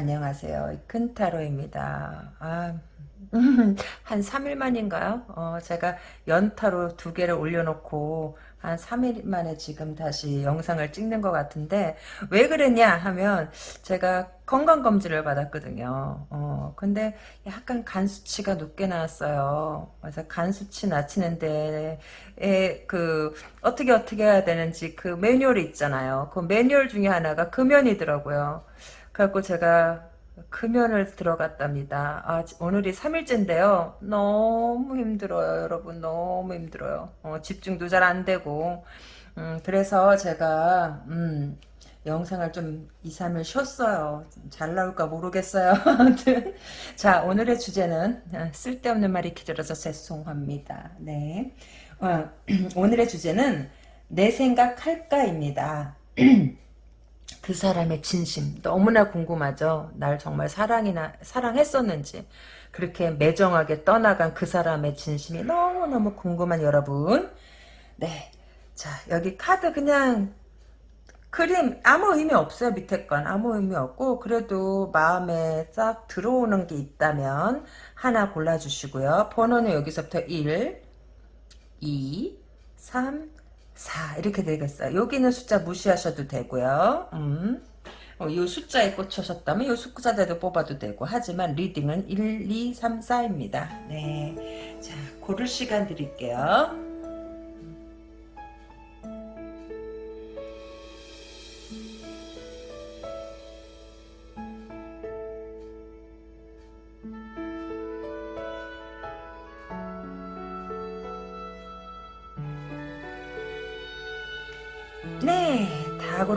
안녕하세요. 큰 타로입니다. 아, 한 3일 만인가요? 어, 제가 연타로 두 개를 올려놓고 한 3일 만에 지금 다시 영상을 찍는 것 같은데 왜 그랬냐 하면 제가 건강검진을 받았거든요. 어, 근데 약간 간 수치가 높게 나왔어요. 그래서 간 수치 낮추는데 에, 그 어떻게 어떻게 해야 되는지 그 매뉴얼이 있잖아요. 그 매뉴얼 중에 하나가 금연이더라고요. 그 래갖고 제가 금연을 들어갔답니다. 아, 오늘이 3일째인데요. 너무 힘들어요, 여러분. 너무 힘들어요. 어, 집중도 잘 안 되고. 음, 그래서 제가, 음, 영상을 좀 2, 3일 쉬었어요. 잘 나올까 모르겠어요. 자, 오늘의 주제는 어, 쓸데없는 말이 길어서 죄송합니다. 네. 어, 오늘의 주제는 내 생각할까입니다. 그 사람의 진심 너무나 궁금하죠. 날 정말 사랑이나 사랑했었는지 그렇게 매정하게 떠나간 그 사람의 진심이 너무너무 궁금한 여러분. 네. 자, 여기 카드 그냥 그림 아무 의미 없어요. 밑에 건 아무 의미 없고 그래도 마음에 싹 들어오는 게 있다면 하나 골라주시고요. 번호는 여기서부터 1, 2, 3, 4 이렇게 되겠어요. 여기는 숫자 무시하셔도 되고요. 음. 어, 이 숫자에 꽂히셨다면 이 숫자대로 뽑아도 되고 하지만 reading은 1, 2, 3, 4입니다. 네, 자 고를 시간 드릴게요.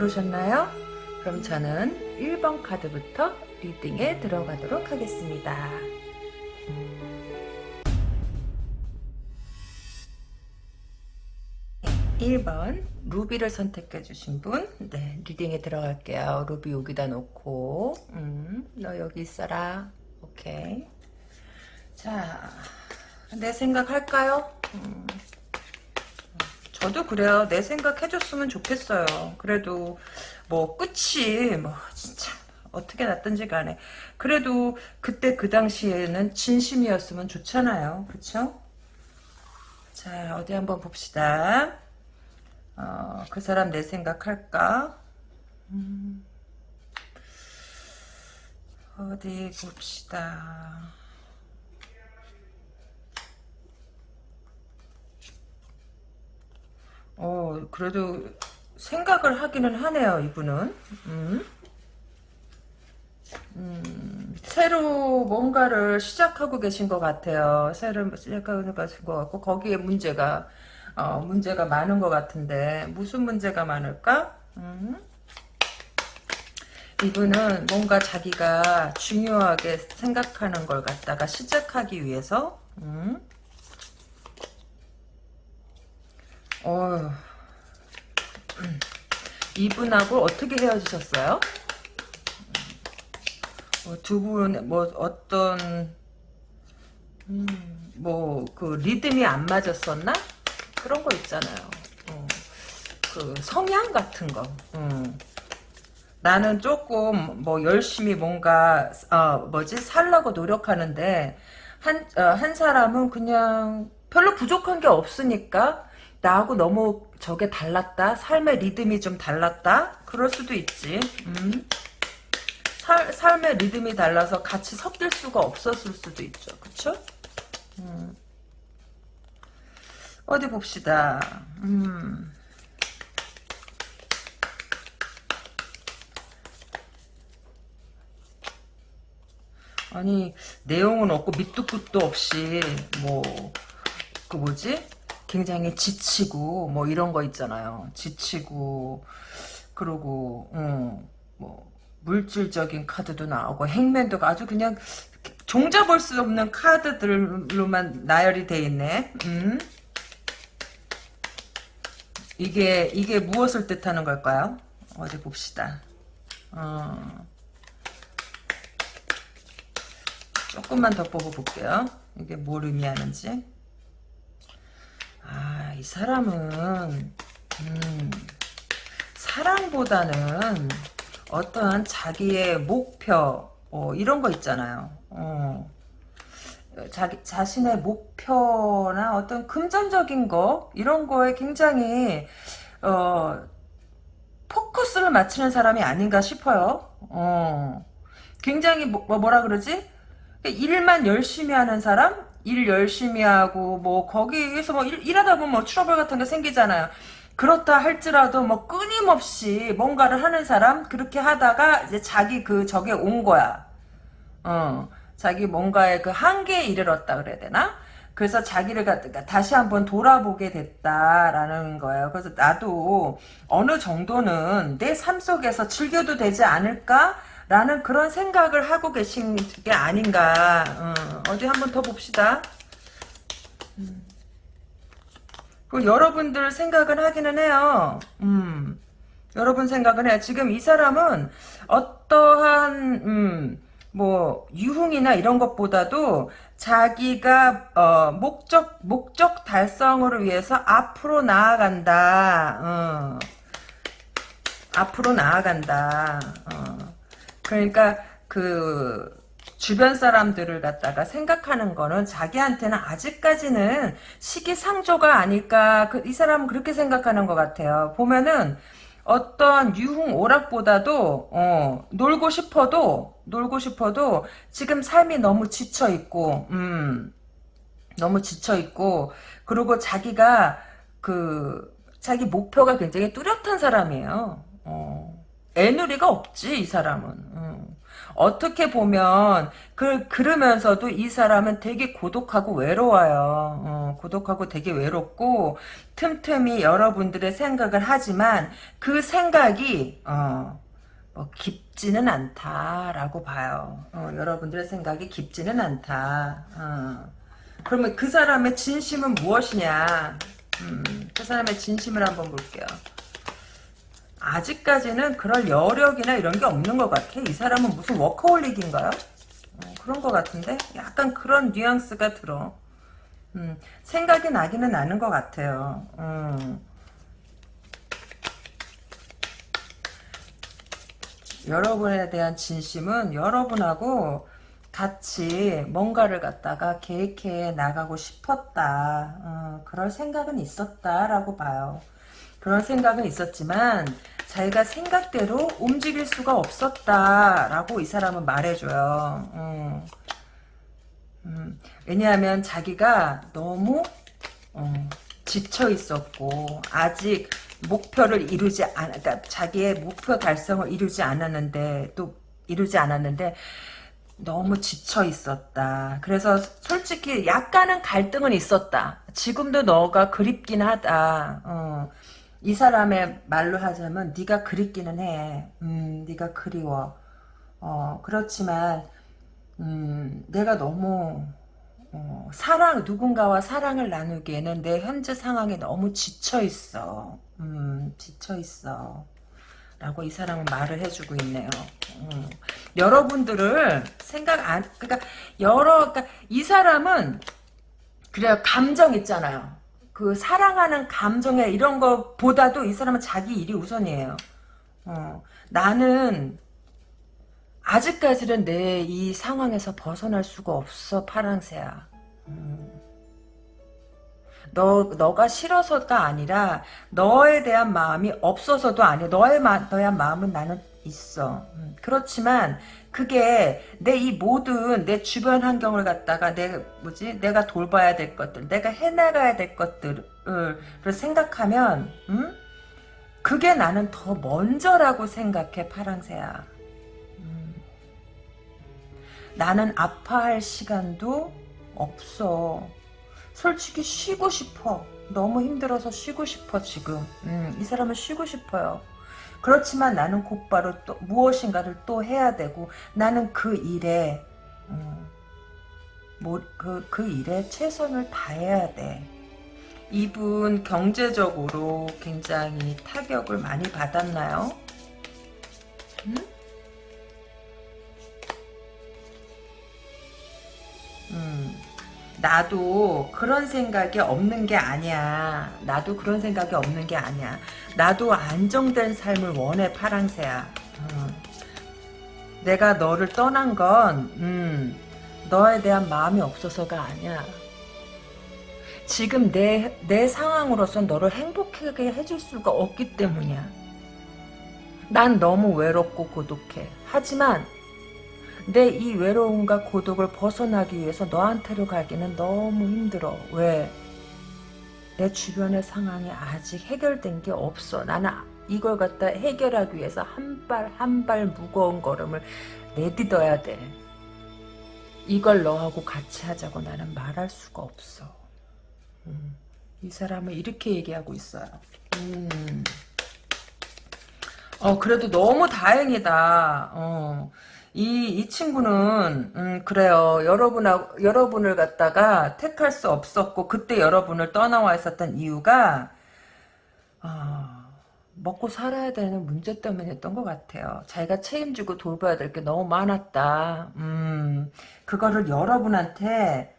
고르셨나요? 그럼 저는 1번 카드부터 리딩에 들어가도록 하겠습니다. 1번 루비를 선택해 주신 분 네, 리딩에 들어갈게요. 루비 여기다 놓고 음, 너 여기 있어라. 오케이. 자, 내 생각 할까요? 음. 저도 그래요. 내 생각 해줬으면 좋겠어요. 그래도 뭐 끝이 뭐 진짜 어떻게 났든지 간에 그래도 그때 그 당시에는 진심이었으면 좋잖아요. 그쵸? 자 어디 한번 봅시다. 어, 그 사람 내 생각할까? 음, 어디 봅시다. 어, 그래도 생각을 하기는 하네요, 이분은. 음. 음, 새로 뭔가를 시작하고 계신 것 같아요. 새로 시작하고 계신 것 같고, 거기에 문제가, 어, 문제가 많은 것 같은데, 무슨 문제가 많을까? 음. 이분은 뭔가 자기가 중요하게 생각하는 걸 갖다가 시작하기 위해서, 음. 어, 이분하고 어떻게 헤어지셨어요? 어, 두 분, 뭐, 어떤, 음, 뭐, 그, 리듬이 안 맞았었나? 그런 거 있잖아요. 어, 그, 성향 같은 거. 음. 나는 조금, 뭐, 열심히 뭔가, 어, 뭐지, 살라고 노력하는데, 한, 어, 한 사람은 그냥 별로 부족한 게 없으니까, 나하고 너무 저게 달랐다? 삶의 리듬이 좀 달랐다? 그럴 수도 있지. 음. 살, 삶의 리듬이 달라서 같이 섞일 수가 없었을 수도 있죠. 그쵸? 음. 어디 봅시다. 음. 아니 내용은 없고 밑도 끝도 없이 뭐 그 뭐지 굉장히 지치고 뭐 이런 거 있잖아요. 지치고 그러고 음, 뭐 물질적인 카드도 나오고 행맨도 아주 그냥 종잡을 수 없는 카드들로만 나열이 돼 있네. 음. 이게 이게 무엇을 뜻하는 걸까요? 어디 봅시다. 어. 조금만 더 뽑아볼게요. 이게 뭘 의미하는지. 아, 이 사람은 음, 사랑보다는 어떠한 자기의 목표, 어, 이런 거 있잖아요. 어. 자기 자신의 목표나 어떤 금전적인 거 이런 거에 굉장히 어, 포커스를 맞추는 사람이 아닌가 싶어요. 어. 굉장히 뭐, 뭐라 그러지? 일만 열심히 하는 사람? 일 열심히 하고 뭐 거기에서 뭐 일, 하다 보면 뭐 트러블 같은 게 생기잖아요. 그렇다 할지라도 뭐 끊임없이 뭔가를 하는 사람 그렇게 하다가 이제 자기 그 적에 온 거야. 어. 자기 뭔가의 그 한계에 이르렀다 그래야 되나? 그래서 자기를 갖다가 다시 한번 돌아보게 됐다라는 거예요. 그래서 나도 어느 정도는 내 삶 속에서 즐겨도 되지 않을까? 라는 그런 생각을 하고 계신 게 아닌가. 어, 디 한번 더 봅시다. 음. 그 여러분들 생각은 하기는 해요. 음. 여러분 생각은 해요. 지금 이 사람은 어떠한 음, 뭐 유흥이나 이런 것보다도 자기가 어, 목적 목적 달성을 위해서 앞으로 나아간다. 어. 앞으로 나아간다. 어. 그러니까 그 주변 사람들을 갖다가 생각하는 거는 자기한테는 아직까지는 시기상조가 아닐까 그, 이 사람은 그렇게 생각하는 것 같아요. 보면은 어떤 유흥 오락보다도 어, 놀고 싶어도 놀고 싶어도 지금 삶이 너무 지쳐 있고 음, 너무 지쳐 있고 그리고 자기가 그 자기 목표가 굉장히 뚜렷한 사람이에요. 어, 애누리가 없지 이 사람은. 음. 어떻게 보면 그 그러면서도 이 사람은 되게 고독하고 외로워요. 어, 고독하고 되게 외롭고 틈틈이 여러분들의 생각을 하지만 그 생각이 어, 뭐 깊지는 않다라고 봐요. 어, 여러분들의 생각이 깊지는 않다. 어. 그러면 그 사람의 진심은 무엇이냐? 음, 그 사람의 진심을 한번 볼게요. 아직까지는 그럴 여력이나 이런 게 없는 것 같아. 이 사람은 무슨 워커홀릭인가요? 어, 그런 것 같은데? 약간 그런 뉘앙스가 들어. 음, 생각이 나기는 나는 것 같아요. 음. 여러분에 대한 진심은 여러분하고 같이 뭔가를 갖다가 계획해 나가고 싶었다. 어, 그럴 생각은 있었다라고 봐요. 그런 생각은 있었지만 자기가 생각대로 움직일 수가 없었다라고 이 사람은 말해줘요. 음. 음. 왜냐하면 자기가 너무 어, 지쳐 있었고 아직 목표를 이루지 않, 그러니까 자기의 목표 달성을 이루지 않았는데 또 이루지 않았는데 너무 지쳐 있었다. 그래서 솔직히 약간은 갈등은 있었다. 지금도 너가 그립긴 하다. 어. 이 사람의 말로 하자면 네가 그립기는 해. 음, 네가 그리워. 어, 그렇지만 음, 내가 너무 어, 사랑 누군가와 사랑을 나누기에는 내 현재 상황에 너무 지쳐 있어. 음, 지쳐 있어. 라고 이 사람은 말을 해주고 있네요. 음. 여러분들을 생각 안, 그러니까 여러, 그러니까 이 사람은 그래요 감정 있잖아요. 그 사랑하는 감정에 이런 거보다도 이 사람은 자기 일이 우선이에요. 어, 나는 아직까지는 내 이 상황에서 벗어날 수가 없어 파랑새야. 음. 너 너가 싫어서가 아니라 너에 대한 마음이 없어서도 아니야. 너의 마, 너의 마음은 나는 있어. 음. 그렇지만 그게 내 이 모든 내 주변 환경을 갖다가 내 뭐지? 내가 돌봐야 될 것들 내가 해나가야 될 것들을 생각하면 음? 그게 나는 더 먼저라고 생각해 파랑새야. 음. 나는 아파할 시간도 없어. 솔직히 쉬고 싶어. 너무 힘들어서 쉬고 싶어 지금. 음, 이 사람은 쉬고 싶어요 그렇지만 나는 곧바로 또 무엇인가를 또 해야 되고 나는 그 일에 음, 뭐, 그, 그 일에 최선을 다해야 돼. 이분 경제적으로 굉장히 타격을 많이 받았나요? 음? 음. 나도 그런 생각이 없는 게 아니야. 나도 그런 생각이 없는 게 아니야. 나도 안정된 삶을 원해 파랑새야. 어. 내가 너를 떠난 건 음, 너에 대한 마음이 없어서가 아니야. 지금 내, 내 상황으로선 너를 행복하게 해줄 수가 없기 때문이야. 난 너무 외롭고 고독해. 하지만 내 이 외로움과 고독을 벗어나기 위해서 너한테로 가기는 너무 힘들어. 왜? 내 주변의 상황이 아직 해결된 게 없어. 나는 이걸 갖다 해결하기 위해서 한 발 한 발 무거운 걸음을 내딛어야 돼. 이걸 너하고 같이 하자고 나는 말할 수가 없어. 음, 이 사람은 이렇게 얘기하고 있어요. 음. 어, 그래도 너무 다행이다. 어. 이, 이 친구는, 음, 그래요. 여러분하고, 여러분을 갖다가 택할 수 없었고, 그때 여러분을 떠나와 있었던 이유가, 아, 먹고 살아야 되는 문제 때문이었던 것 같아요. 자기가 책임지고 돌봐야 될 게 너무 많았다. 음, 그거를 여러분한테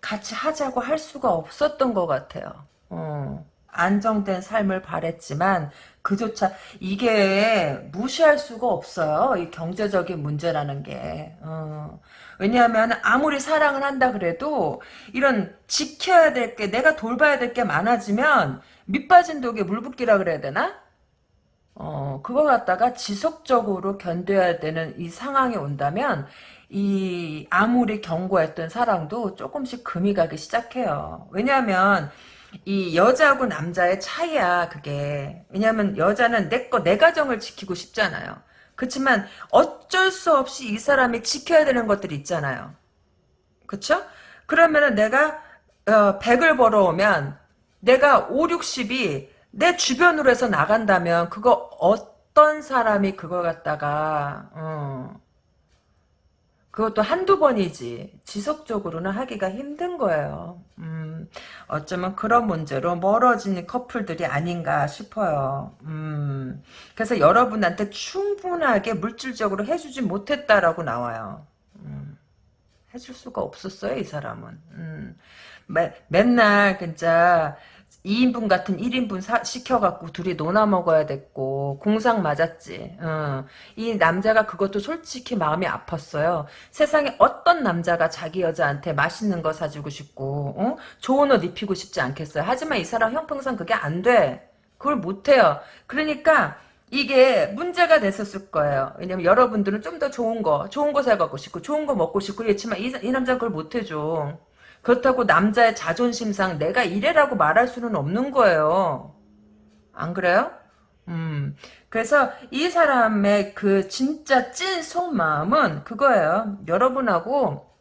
같이 하자고 할 수가 없었던 것 같아요. 어, 안정된 삶을 바랬지만 그조차 이게 무시할 수가 없어요. 이 경제적인 문제라는 게. 어, 왜냐하면 아무리 사랑을 한다 그래도 이런 지켜야 될 게 내가 돌봐야 될 게 많아지면 밑빠진 독에 물 붓기라 그래야 되나? 어, 그거 갖다가 지속적으로 견뎌야 되는 이 상황이 온다면 이 아무리 경고했던 사랑도 조금씩 금이 가기 시작해요. 왜냐하면 이 여자하고 남자의 차이야 그게. 왜냐하면 여자는 내 거 내 가정을 지키고 싶잖아요. 그렇지만 어쩔 수 없이 이 사람이 지켜야 되는 것들이 있잖아요. 그쵸? 그러면은 내가 어, 100을 벌어오면 내가 5, 60이 내 주변으로 해서 나간다면 그거 어떤 사람이 그걸 갖다가 어, 그것도 한두 번이지 지속적으로는 하기가 힘든 거예요. 음, 어쩌면 그런 문제로 멀어진 커플들이 아닌가 싶어요. 음, 그래서 여러분한테 충분하게 물질적으로 해주지 못했다라고 나와요. 음, 해줄 수가 없었어요, 이 사람은. 음, 매, 맨날 진짜 2인분 같은 1인분 사, 시켜갖고 둘이 논아 먹어야 됐고 공상 맞았지. 어. 이 남자가 그것도 솔직히 마음이 아팠어요. 세상에 어떤 남자가 자기 여자한테 맛있는 거 사주고 싶고 어? 좋은 옷 입히고 싶지 않겠어요. 하지만 이 사람 형평상 그게 안 돼. 그걸 못해요. 그러니까 이게 문제가 됐었을 거예요. 왜냐면 여러분들은 좀 더 좋은 거, 좋은 거 사갖고 싶고 좋은 거 먹고 싶고 그렇지만 이, 이 남자는 그걸 못해줘. 그렇다고 남자의 자존심상 내가 이래라고 말할 수는 없는 거예요. 안 그래요? 음. 그래서 이 사람의 그 진짜 찐 속마음은 그거예요. 여러분하고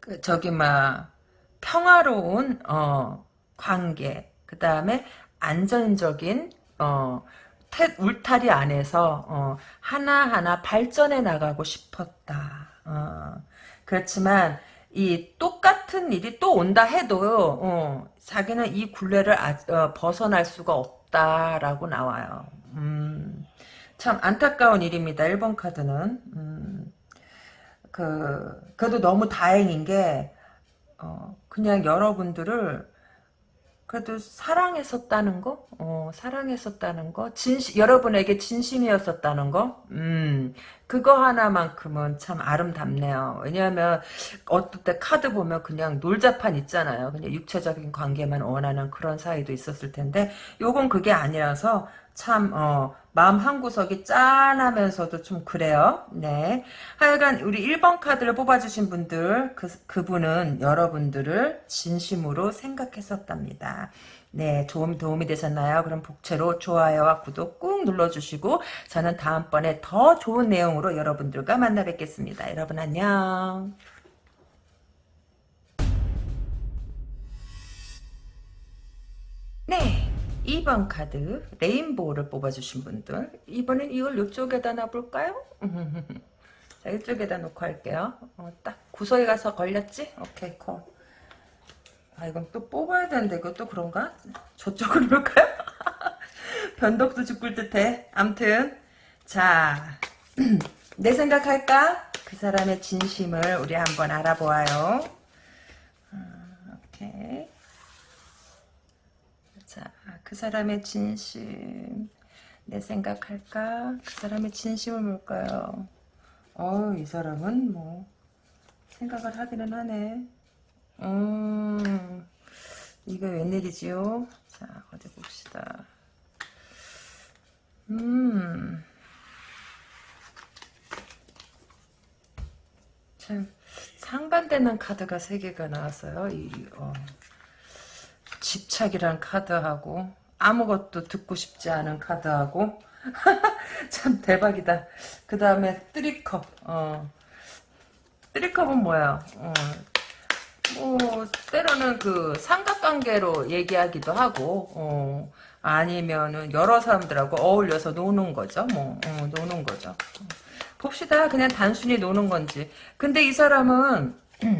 그 저기 막 평화로운 어 관계 그 다음에 안전적인 어 태, 울타리 안에서 어, 하나하나 발전해 나가고 싶었다. 어, 그렇지만 이 똑같은 일이 또 온다 해도 어, 자기는 이 굴레를 아, 어, 벗어날 수가 없다라고 나와요. 음, 참 안타까운 일입니다. 1번 카드는. 음, 그 그래도 너무 다행인 게 어, 그냥 여러분들을 그래도 사랑했었다는 거, 어, 사랑했었다는 거, 진심, 여러분에게 진심이었었다는 거, 음, 그거 하나만큼은 참 아름답네요. 왜냐하면, 어떨 때 카드 보면 그냥 놀자판 있잖아요. 그냥 육체적인 관계만 원하는 그런 사이도 있었을 텐데, 요건 그게 아니라서, 참, 어, 마음 한구석이 짠하면서도 좀 그래요. 네. 하여간 우리 1번 카드를 뽑아주신 분들, 그, 그분은 여러분들을 진심으로 생각했었답니다. 네, 도움, 도움이 되셨나요? 그럼 복채로 좋아요와 구독 꾹 눌러주시고, 저는 다음번에 더 좋은 내용으로 여러분들과 만나 뵙겠습니다. 여러분 안녕. 네. 2번 카드 레인보우를 뽑아주신 분들 이번엔 이걸 이쪽에다 놔볼까요? 자 이쪽에다 놓고 할게요 어, 딱 구석에 가서 걸렸지? 오케이 콜. 아 이건 또 뽑아야 되는데 이것도 그런가? 저쪽으로 놓을까요? 변덕도 죽을 듯해 암튼 자내 생각할까? 그 사람의 진심을 우리 한번 알아보아요 어, 오케이 자, 그 사람의 진심. 내 생각할까? 그 사람의 진심은 뭘까요? 어, 이 사람은 뭐 생각을 하기는 하네. 음, 이거 웬일이지요? 자, 어디 봅시다. 음, 참 상반되는 카드가 세 개가 나왔어요. 이 어, 집착이란 카드하고 아무것도 듣고 싶지 않은 카드하고 참 대박이다. 그 다음에 뜨리컵. 어. 뜨리컵은 뭐야? 어. 뭐 때로는 그 삼각관계로 얘기하기도 하고 어. 아니면은 여러 사람들하고 어울려서 노는 거죠. 뭐 어, 노는 거죠. 봅시다. 그냥 단순히 노는 건지. 근데 이 사람은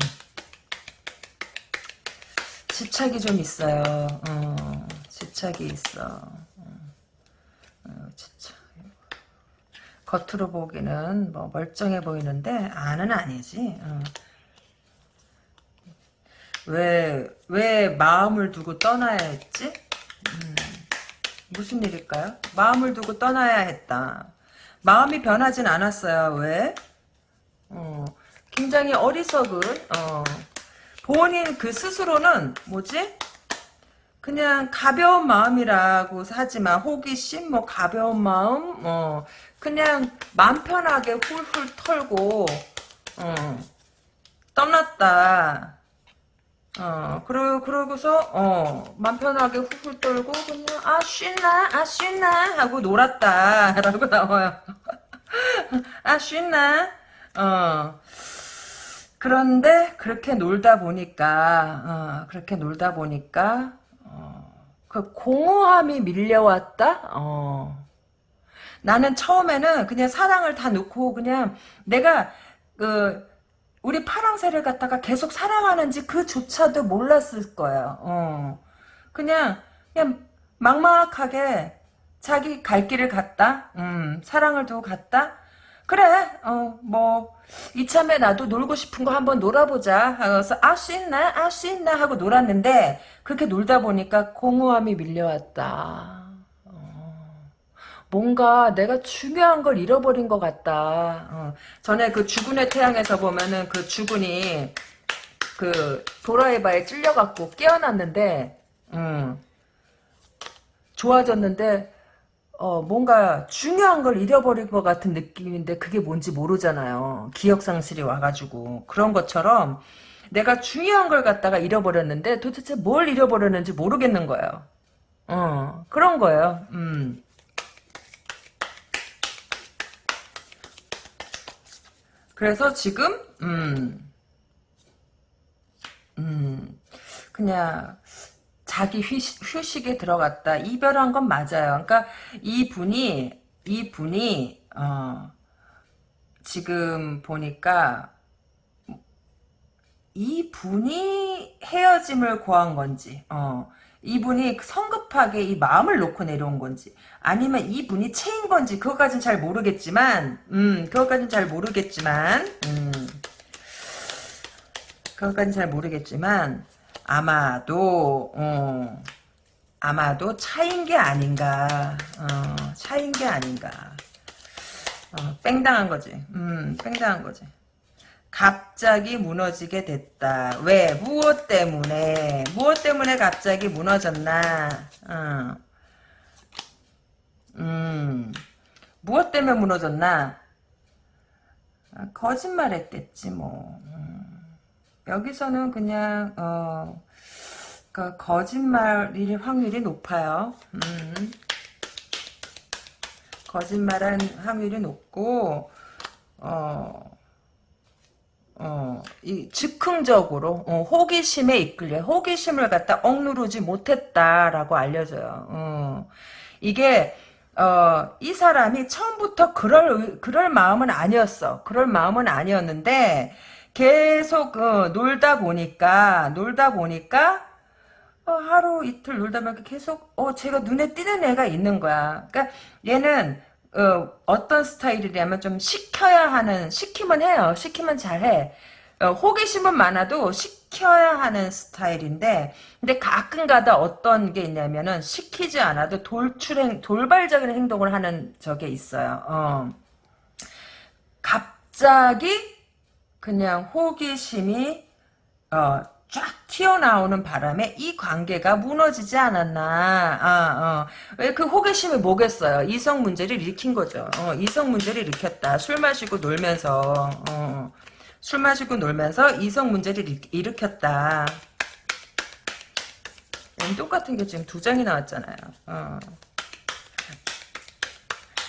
집착이 좀 있어요. 어, 집착이 있어. 겉으로 보기는 뭐 멀쩡해 보이는데 안은 아니지. 어. 왜, 왜 마음을 두고 떠나야 했지? 음, 무슨 일일까요? 마음을 두고 떠나야 했다. 마음이 변하진 않았어요. 왜? 어, 굉장히 어리석은, 어, 본인 그 스스로는 뭐지? 그냥 가벼운 마음이라고 하지만 호기심, 뭐 가벼운 마음, 어 그냥 맘 편하게 훌훌 털고 어 떠났다. 어 그러 그러고서 어맘 편하게 훌훌 떨고 그냥 아 쉬나 아 쉬나 하고 놀았다라고 나와요. 아 쉬나 어. 그런데 그렇게 놀다 보니까 어, 그렇게 놀다 보니까 어, 그 공허함이 밀려왔다. 어. 나는 처음에는 그냥 사랑을 다 놓고 그냥 내가 그 우리 파랑새를 갖다가 계속 사랑하는지 그조차도 몰랐을 거예요. 어. 그냥 그냥 막막하게 자기 갈 길을 갔다. 음, 사랑을 두고 갔다. 그래, 어, 뭐, 이참에 나도 놀고 싶은 거 한번 놀아보자. 그래서, 아, 씻나? 아, 씻나? 하고 놀았는데, 그렇게 놀다 보니까 공허함이 밀려왔다. 어, 뭔가 내가 중요한 걸 잃어버린 것 같다. 어, 전에 그 주군의 태양에서 보면은 그 주군이 그 도라에바에 찔려갖고 깨어났는데, 음, 좋아졌는데, 어, 뭔가 중요한 걸 잃어버릴 것 같은 느낌인데 그게 뭔지 모르잖아요. 기억상실이 와가지고. 그런 것처럼 내가 중요한 걸 갖다가 잃어버렸는데 도대체 뭘 잃어버렸는지 모르겠는 거예요. 어, 그런 거예요. 음. 그래서 지금, 음, 음, 그냥, 자기 휴식, 에 들어갔다. 이별한 건 맞아요. 그러니까 이분이 이분이 어, 지금 보니까 이분이 헤어짐을 고한 건지 어, 이분이 성급하게 이 마음을 놓고 내려온 건지 아니면 이분이 체인 건지 그것까지는 잘 모르겠지만 음 그것까지는 잘 모르겠지만 음 그것까지는 잘 모르겠지만 아마도 어, 아마도 차인 게 아닌가 어, 차인 게 아닌가. 어, 뺑당한 거지. 음 뺑당한 거지. 갑자기 무너지게 됐다. 왜? 무엇 때문에? 무엇 때문에 갑자기 무너졌나? 어. 음 무엇 때문에 무너졌나? 아, 거짓말 했겠지 뭐. 음. 여기서는 그냥 어, 그 거짓말일 확률이 높아요. 음. 거짓말한 확률이 높고 어, 어, 이 즉흥적으로 어, 호기심에 이끌려 호기심을 갖다 억누르지 못했다라고 알려져요. 어, 이게 어, 이 사람이 처음부터 그럴 그럴 마음은 아니었어. 그럴 마음은 아니었는데 계속 어, 놀다 보니까 놀다 보니까 어, 하루 이틀 놀다 보니까 계속 어 제가 눈에 띄는 애가 있는 거야. 그러니까 얘는 어, 떤 스타일이냐면 좀 시켜야 하는 시키면 해요. 시키면 잘해. 어, 호기심은 많아도 시켜야 하는 스타일인데 근데 가끔가다 어떤 게 있냐면은 시키지 않아도 돌출행 돌발적인 행동을 하는 적이 있어요. 어. 갑 갑자기 그냥 호기심이 어, 쫙 튀어나오는 바람에 이 관계가 무너지지 않았나. 아, 어. 왜 그 호기심이 뭐겠어요? 이성 문제를 일으킨 거죠. 어, 이성 문제를 일으켰다. 술 마시고 놀면서. 어, 술 마시고 놀면서 이성 문제를 일, 일으켰다. 음, 똑같은 게 지금 두 장이 나왔잖아요. 어.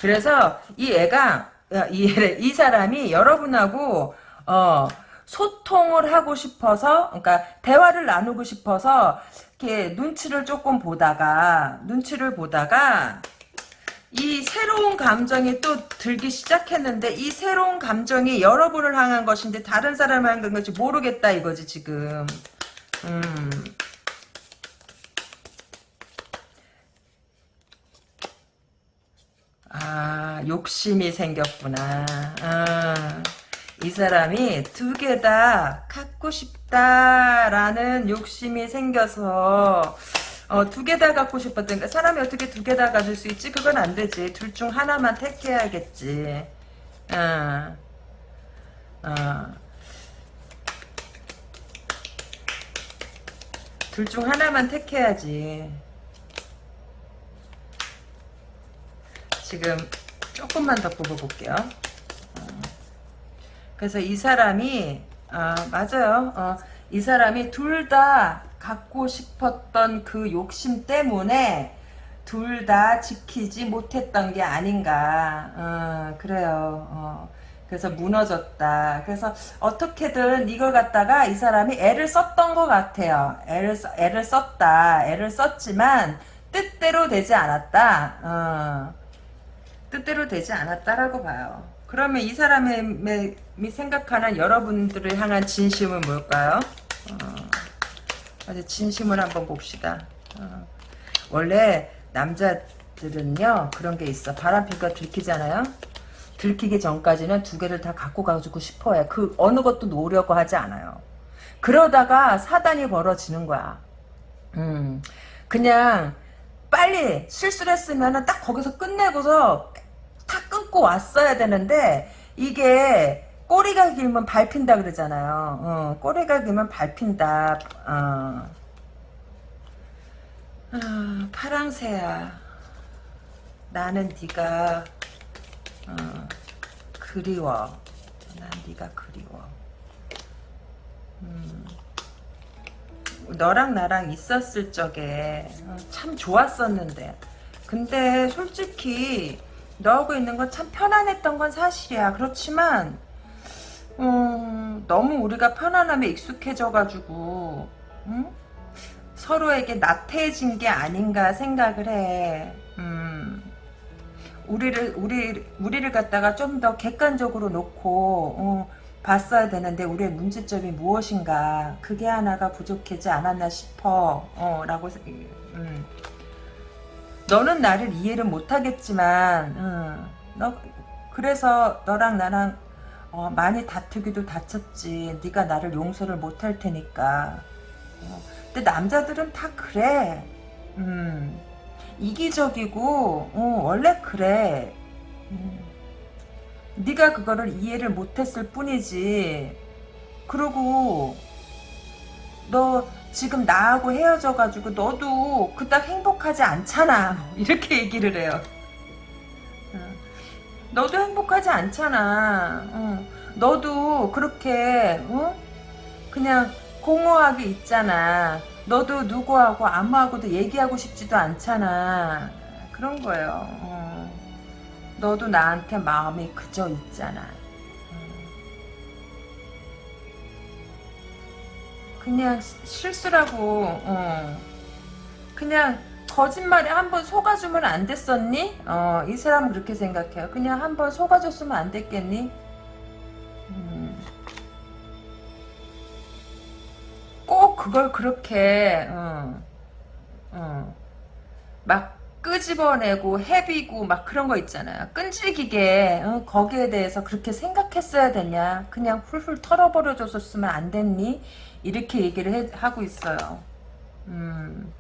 그래서 이 애가 이, 이 사람이 여러분하고 어, 소통을 하고 싶어서, 그러니까 대화를 나누고 싶어서 이렇게 눈치를 조금 보다가 눈치를 보다가 이 새로운 감정이 또 들기 시작했는데 이 새로운 감정이 여러분을 향한 것인데 다른 사람을 향한 건지 모르겠다 이거지 지금. 음. 아 욕심이 생겼구나. 아. 이 사람이 두 개 다 갖고 싶다라는 욕심이 생겨서 어, 두 개 다 갖고 싶었던 가 사람이 어떻게 두 개 다 가질 수 있지? 그건 안 되지. 둘 중 하나만 택해야겠지. 어. 어. 둘 중 하나만 택해야지. 지금 조금만 더 뽑아볼게요. 그래서 이 사람이 아 맞아요. 어, 이 사람이 둘 다 갖고 싶었던 그 욕심 때문에 둘 다 지키지 못했던 게 아닌가. 어, 그래요. 어, 그래서 무너졌다. 그래서 어떻게든 이걸 갖다가 이 사람이 애를 썼던 것 같아요. 애를 애를 썼다. 애를 썼지만 뜻대로 되지 않았다. 어, 뜻대로 되지 않았다라고 봐요. 그러면 이 사람이 생각하는 여러분들을 향한 진심은 뭘까요? 어, 진심을 한번 봅시다. 어, 원래 남자들은요 그런 게 있어. 바람핀거 들키잖아요. 들키기 전까지는 두 개를 다 갖고 가지고 싶어해. 그 어느 것도 놓으려고 하지 않아요. 그러다가 사단이 벌어지는 거야. 음, 그냥 빨리 실수를 했으면 딱 거기서 끝내고서 탁 끊고 왔어야 되는데 이게 꼬리가 길면 밟힌다 그러잖아요. 어, 꼬리가 길면 밟힌다. 어. 아, 파랑새야. 나는 네가 어, 그리워. 난 네가 그리워. 음. 너랑 나랑 있었을 적에 어, 참 좋았었는데 근데 솔직히 너하고 있는 건 참 편안했던 건 사실이야. 그렇지만 음, 너무 우리가 편안함에 익숙해져가지고 음? 서로에게 나태해진 게 아닌가 생각을 해. 음, 우리를 우리 우리를 갖다가 좀 더 객관적으로 놓고 어, 봤어야 되는데 우리의 문제점이 무엇인가 그게 하나가 부족하지 않았나 싶어. 어, 라고 음. 너는 나를 이해를 못하겠지만 응, 너 그래서 너랑 나랑 어, 많이 다투기도 다쳤지. 네가 나를 용서를 못할 테니까. 어, 근데 남자들은 다 그래. 음, 이기적이고 어, 원래 그래. 음, 네가 그거를 이해를 못했을 뿐이지. 그리고 너 지금 나하고 헤어져가지고 너도 그닥 행복하지 않잖아. 이렇게 얘기를 해요. 너도 행복하지 않잖아. 너도 그렇게 어? 그냥 공허하게 있잖아. 너도 누구하고 아무하고도 얘기하고 싶지도 않잖아. 그런 거예요. 어. 너도 나한테 마음이 그저 있잖아. 그냥 실수라고 어. 그냥 거짓말에 한번 속아주면 안 됐었니? 어, 이 사람은 그렇게 생각해요. 그냥 한번 속아줬으면 안 됐겠니? 음. 꼭 그걸 그렇게 어, 어, 막 끄집어내고 헤비고 막 그런 거 있잖아요. 끈질기게 어, 거기에 대해서 그렇게 생각했어야 되냐? 그냥 훌훌 털어버려줬으면 안 됐니? 이렇게 얘기를 해, 하고 있어요. 음.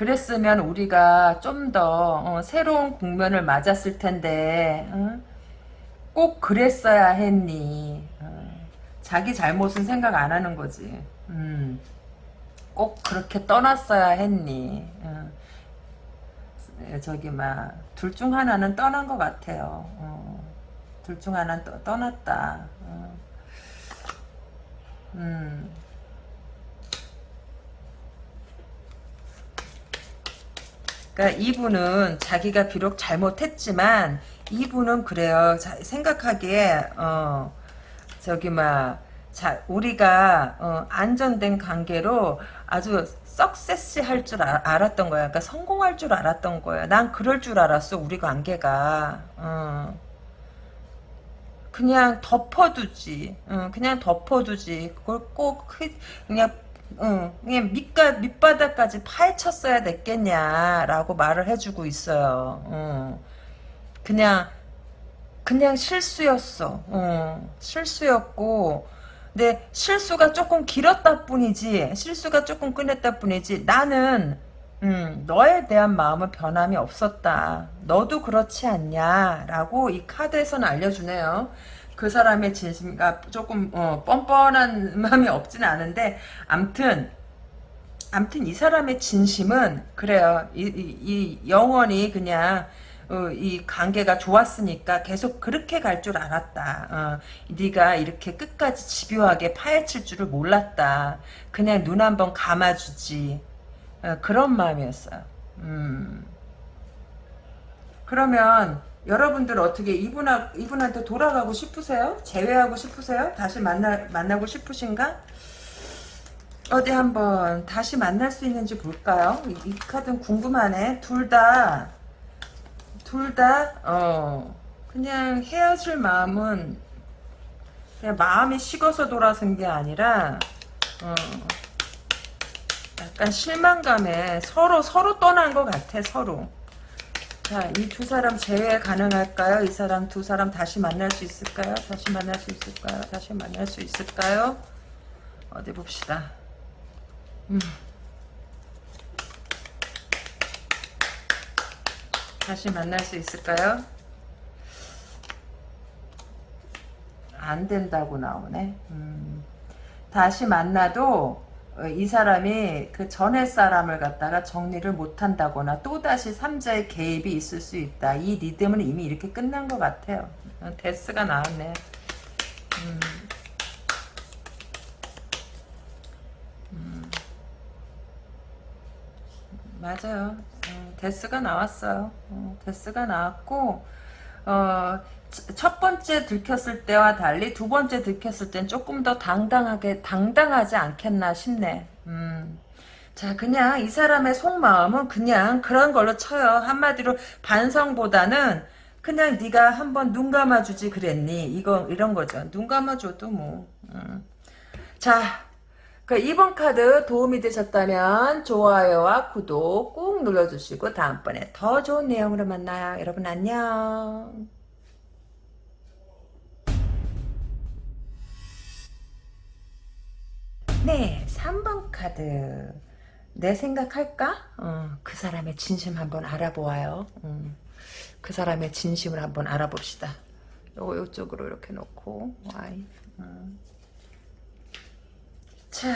그랬으면 우리가 좀더 어, 새로운 국면을 맞았을 텐데 어? 꼭 그랬어야 했니? 어, 자기 잘못은 생각 안 하는 거지. 음, 꼭 그렇게 떠났어야 했니? 어, 저기 막 둘 중 하나는 떠난 것 같아요. 어, 둘중 하나는 떠, 떠났다. 어. 음. 그러니까 이분은 자기가 비록 잘못했지만 이분은 그래요. 자, 생각하기에 어 저기 막 자, 우리가 어, 안전된 관계로 아주 석세스 할줄 알았던 거야. 그러니까 성공할 줄 알았던 거야. 난 그럴 줄 알았어. 우리 관계가. 어. 그냥 덮어두지. 어, 그냥 덮어두지. 그걸 꼭 그냥 응, 그냥 밑가, 밑바닥까지 파헤쳤어야 됐겠냐라고 말을 해주고 있어요. 응. 그냥, 그냥 실수였어. 응. 실수였고, 근데 실수가 조금 길었다 뿐이지, 실수가 조금 끊었다 뿐이지, 나는, 음, 너에 대한 마음은 변함이 없었다. 너도 그렇지 않냐? 라고 이 카드에서는 알려주네요. 그 사람의 진심가 조금 어, 뻔뻔한 마음이 없지는 않은데 암튼 암튼 이 사람의 진심은 그래요. 이, 이, 이 영원히 그냥 어, 이 관계가 좋았으니까 계속 그렇게 갈 줄 알았다. 어, 네가 이렇게 끝까지 집요하게 파헤칠 줄을 몰랐다. 그냥 눈 한번 감아주지. 어, 그런 마음이었어요. 음. 그러면 여러분들 어떻게 이분하, 이분한테 돌아가고 싶으세요? 재회하고 싶으세요? 다시 만나, 만나고 싶으신가? 어디 한번 다시 만날 수 있는지 볼까요? 이, 이 카드는 궁금하네. 둘 다, 둘 다, 어, 그냥 헤어질 마음은 그냥 마음이 식어서 돌아선 게 아니라, 어, 약간 실망감에 서로, 서로 떠난 것 같아, 서로. 자, 이 두 사람 재회 가능할까요? 이 사람 두 사람 다시 만날 수 있을까요? 다시 만날 수 있을까요? 다시 만날 수 있을까요? 어디 봅시다. 음. 다시 만날 수 있을까요? 안 된다고 나오네. 음. 다시 만나도 어, 이 사람이 그 전에 사람을 갖다가 정리를 못한다거나 또다시 3자의 개입이 있을 수 있다. 이 리듬은 이미 이렇게 끝난 것 같아요. 어, 데스가 나왔네. 음. 음. 맞아요. 어, 데스가 나왔어요. 어, 데스가 나왔고 어, 첫 번째 들켰을 때와 달리 두 번째 들켰을 땐 조금 더 당당하게 당당하지 않겠나 싶네. 음. 자 그냥 이 사람의 속마음은 그냥 그런 걸로 쳐요. 한마디로 반성보다는 그냥 네가 한번 눈 감아주지 그랬니? 이거 이런 거죠. 눈 감아줘도 뭐. 음. 자. 그 이번 카드 도움이 되셨다면 좋아요와 구독 꾹 눌러주시고 다음번에 더 좋은 내용으로 만나요. 여러분 안녕. 네, 3번 카드. 내 생각할까? 어, 그 사람의 진심 한번 알아보아요. 음, 그 사람의 진심을 한번 알아봅시다. 요거 요쪽으로 이렇게 놓고 Y. 음. 자,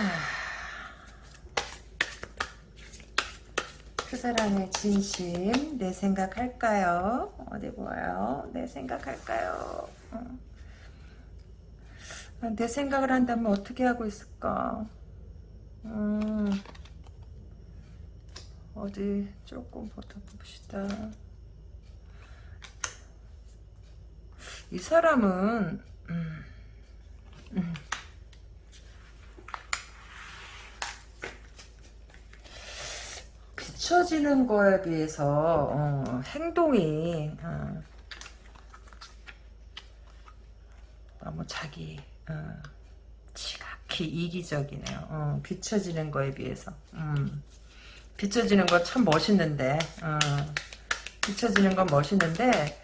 그 사람의 진심 내 생각할까요? 어디 보아요? 내 생각할까요? 어. 내 생각을 한다면 어떻게 하고 있을까? 음, 어디 조금 보봅시다. 이 사람은 음, 음. 비춰지는 거에 비해서 어, 행동이 어, 너무 자기 어, 지각히 이기적이네요. 어, 비춰지는 거에 비해서. 음, 비춰지는 거 참 멋있는데, 어, 비춰지는 건 멋있는데,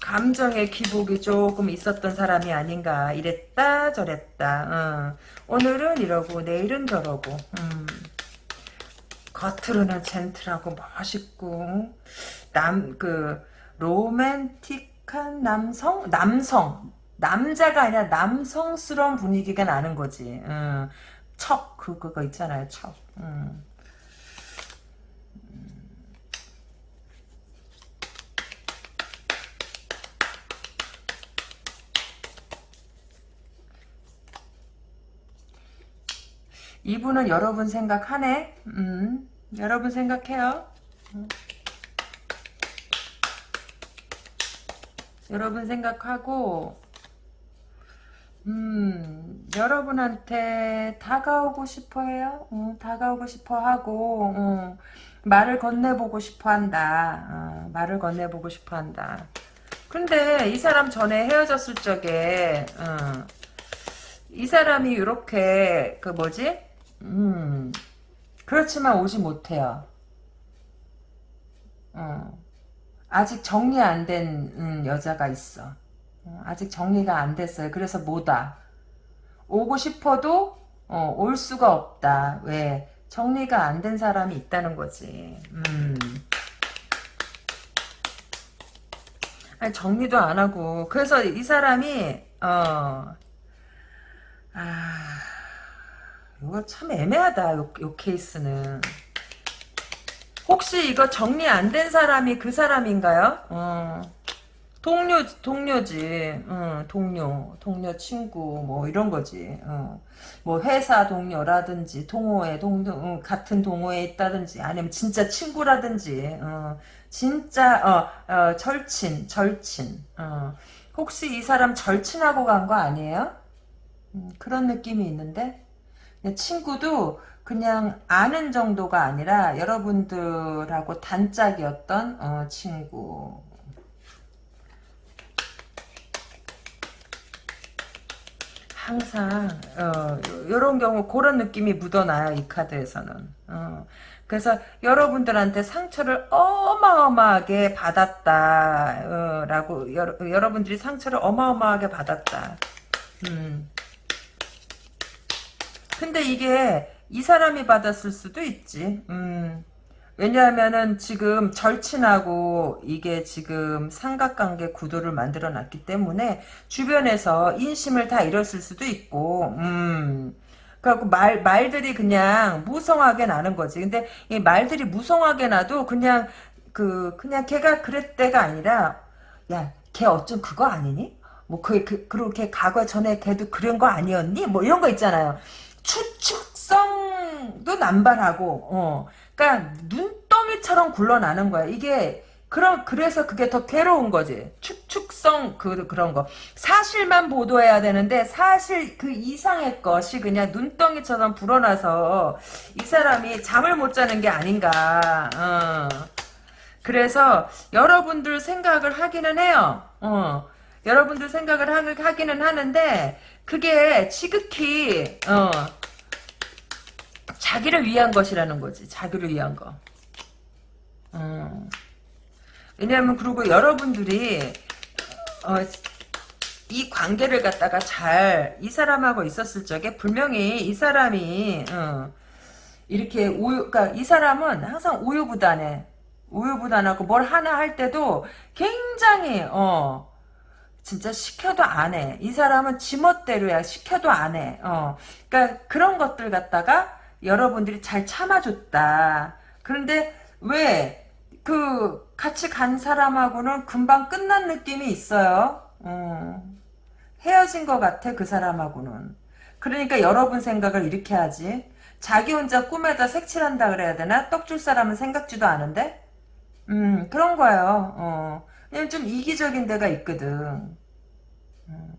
감정의 기복이 조금 있었던 사람이 아닌가. 이랬다, 저랬다. 어, 오늘은 이러고, 내일은 저러고. 음, 겉으로는 젠틀하고 멋있고, 남, 그, 로맨틱 칙칙한 남성? 남성. 남자가 아니라 남성스러운 분위기가 나는 거지. 음. 척, 그, 그거 있잖아요, 척. 음. 이분은 여러분 생각하네? 음, 여러분 생각해요. 음. 여러분 생각하고, 음, 여러분한테 다가오고 싶어 해요. 어, 다가오고 싶어 하고, 어, 말을 건네보고 싶어 한다. 어, 말을 건네보고 싶어 한다. 근데 이 사람 전에 헤어졌을 적에, 어, 이 사람이 이렇게, 그 뭐지? 음, 그렇지만 오지 못해요. 어, 아직 정리 안된 음, 여자가 있어. 어, 아직 정리가 안 됐어요. 그래서 못 와. 오고 싶어도 어, 올 수가 없다. 왜? 정리가 안 된 사람이 있다는 거지. 음. 아니, 정리도 안 하고. 그래서 이 사람이 어, 아, 이거 참 애매하다. 요, 요 케이스는. 혹시 이거 정리 안 된 사람이 그 사람인가요? 어. 동료, 동료지. 어, 동료, 동료 친구, 뭐, 이런 거지. 어. 뭐, 회사 동료라든지, 동호회, 동료, 어, 같은 동호회에 있다든지, 아니면 진짜 친구라든지, 어, 진짜, 어, 어, 절친, 절친. 어. 혹시 이 사람 절친하고 간 거 아니에요? 음, 그런 느낌이 있는데? 친구도 그냥 아는 정도가 아니라 여러분들하고 단짝이었던 어, 친구 항상 어, 이런 경우 그런 느낌이 묻어나요 이 카드에서는 어, 그래서 여러분들한테 상처를 어마어마하게 받았다 어, 라고 여러, 여러분들이 상처를 어마어마하게 받았다 음. 근데 이게 이 사람이 받았을 수도 있지 음. 왜냐하면은 지금 절친하고 이게 지금 삼각관계 구도를 만들어 놨기 때문에 주변에서 인심을 다 잃었을 수도 있고, 음. 그래갖고 말, 말들이 그냥 무성하게 나는 거지. 근데 이 말들이 무성하게 나도 그냥 그, 그냥 걔가 그랬대가 아니라, 야, 걔 어쩜 그거 아니니? 뭐, 그, 그, 그렇게 과거 전에 걔도 그런 거 아니었니? 뭐 이런 거 있잖아요. 추측성도 남발하고, 어. 그러니까 눈덩이처럼 굴러나는 거야. 이게 그런 그래서 그게 더 괴로운 거지. 축축성 그 그런 거. 사실만 보도해야 되는데 사실 그 이상의 것이 그냥 눈덩이처럼 불어나서 이 사람이 잠을 못 자는 게 아닌가. 어. 그래서 여러분들 생각을 하기는 해요. 어. 여러분들 생각을 하기는 하는데 그게 지극히 어. 자기를 위한 것이라는 거지. 자기를 위한 거. 어. 왜냐하면 그리고 여러분들이 어, 이 관계를 갖다가 잘 이 사람하고 있었을 적에 분명히 이 사람이 어, 이렇게 우유, 그러니까 이 사람은 항상 우유부단해. 우유부단하고 뭘 하나 할 때도 굉장히 어 진짜 시켜도 안 해. 이 사람은 지멋대로야. 시켜도 안 해. 어. 그러니까 그런 것들 갖다가 여러분들이 잘 참아줬다. 그런데 왜 그 같이 간 사람하고는 금방 끝난 느낌이 있어요. 어. 헤어진 것 같아 그 사람하고는. 그러니까 여러분 생각을 이렇게 하지. 자기 혼자 꿈에다 색칠한다 그래야 되나? 떡 줄 사람은 생각지도 않은데? 음 그런 거예요. 어. 그냥 좀 이기적인 데가 있거든. 음.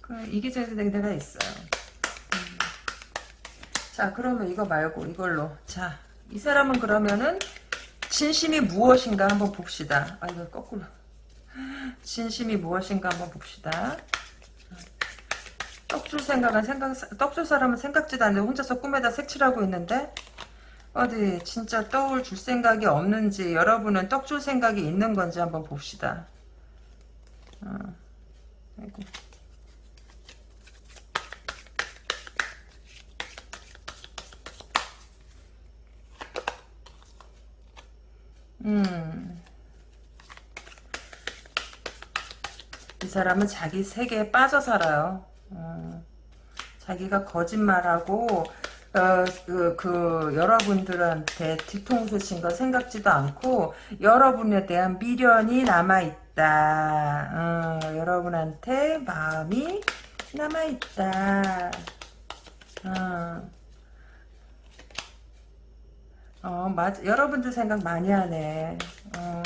그 이기적인 데가 있어요. 자 그러면 이거 말고 이걸로 자 이 사람은 그러면은 진심이 무엇인가 한번 봅시다 아 이거 거꾸로 진심이 무엇인가 한번 봅시다 떡줄 생각은 생각 떡줄 사람은 생각지도 않는데 혼자서 꿈에다 색칠하고 있는데 어디 진짜 떡을 줄 생각이 없는지 여러분은 떡 줄 생각이 있는 건지 한번 봅시다 어. 아이고. 음. 사람은 자기 세계에 빠져 살아요. 어, 자기가 거짓말하고 어, 그, 그, 여러분들한테 뒤통수 친 거 생각지도 않고, 여러분에 대한 미련이 남아있다. 어, 여러분한테 마음이 남아있다. 어, 어, 맞, 여러분들 생각 많이 하네. 어,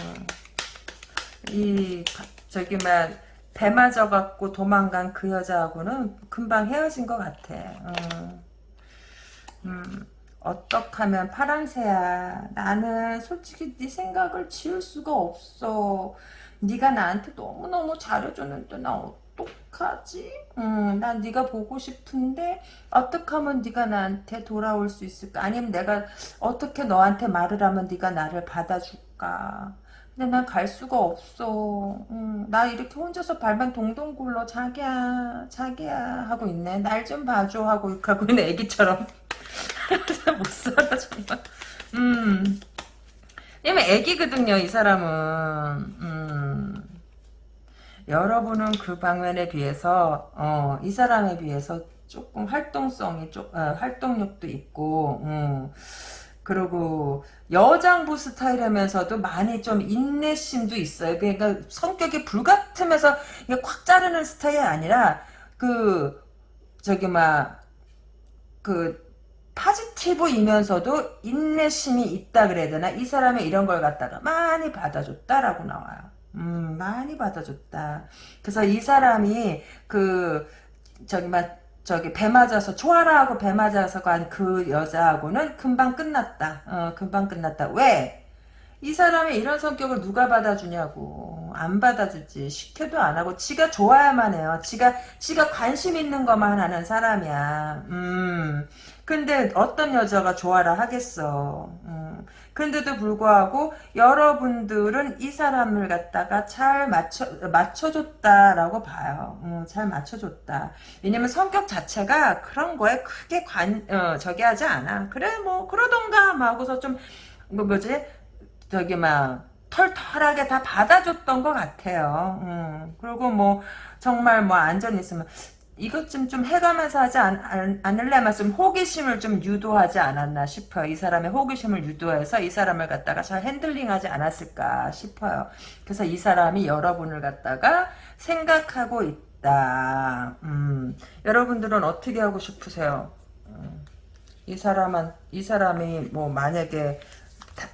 이, 저기, 막, 배 맞아갖고 도망간 그 여자하고는 금방 헤어진 것 같아. 어. 음, 어떡 하면 파랑새야. 나는 솔직히 네 생각을 지울 수가 없어. 네가 나한테 너무너무 잘해줬는데 나 어떡하지? 음, 난 네가 보고 싶은데 어떻게 하면 네가 나한테 돌아올 수 있을까? 아니면 내가 어떻게 너한테 말을 하면 네가 나를 받아줄까? 근데 난 갈 수가 없어. 음, 나 이렇게 혼자서 발만 동동 굴러 자기야 자기야 하고 있네. 날 좀 봐줘 하고 가고 있는 애기처럼. 못 살아 정말. 음. 왜냐면 애기거든요 이 사람은. 음. 여러분은 그 방면에 비해서 어, 이 사람에 비해서 조금 활동성이 좀 어, 활동력도 있고 음. 그리고 여장부 스타일이면서도 많이 좀 인내심도 있어요. 그러니까 성격이 불같으면서 꽉 자르는 스타일이 아니라 그 저기 막 그 파지티브이면서도 인내심이 있다 그래야 되나? 이 사람이 이런 걸 갖다가 많이 받아줬다라고 나와요. 음, 많이 받아줬다. 그래서 이 사람이 그 저기 막 저기 배 맞아서 좋아라 하고 배 맞아서 간 그 여자하고는 금방 끝났다. 어, 금방 끝났다. 왜? 이 사람이 이런 성격을 누가 받아주냐고 안 받아주지 시켜도 안 하고 지가 좋아야만 해요 지가 지가 관심 있는 것만 하는 사람이야 음 근데 어떤 여자가 좋아라 하겠어 음 근데도 불구하고 여러분들은 이 사람을 갖다가 잘 맞춰 맞춰줬다라고 봐요. 음, 잘 맞춰줬다. 왜냐면 성격 자체가 그런 거에 크게 관 어, 저기 하지 않아. 그래 뭐 그러던가 하고서 좀 뭐 뭐지? 저기 막 털털하게 다 받아줬던 것 같아요. 음, 그리고 뭐 정말 뭐 안전 있으면 이것 좀 좀 해가면서 하지 않, 않, 을래면 좀 호기심을 좀 유도하지 않았나 싶어요. 이 사람의 호기심을 유도해서 이 사람을 갖다가 잘 핸들링하지 않았을까 싶어요. 그래서 이 사람이 여러분을 갖다가 생각하고 있다. 음, 여러분들은 어떻게 하고 싶으세요? 음, 이 사람은 이 사람이 뭐 만약에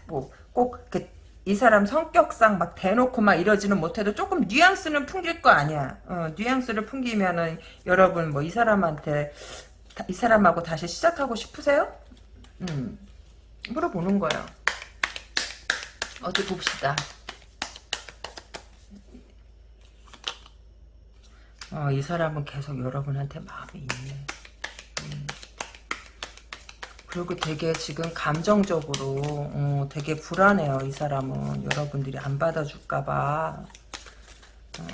뭐 꼭 이렇게 이 사람 성격상 막 대놓고 막 이러지는 못해도 조금 뉘앙스는 풍길 거 아니야. 어, 뉘앙스를 풍기면은 여러분 뭐 이 사람한테 이 사람하고 다시 시작하고 싶으세요? 음, 물어보는 거예요. 어디 봅시다. 어, 이 사람은 계속 여러분한테 마음이 있네. 음. 그리고 되게 지금 감정적으로 어, 되게 불안해요. 이 사람은 여러분들이 안 받아줄까 봐 어,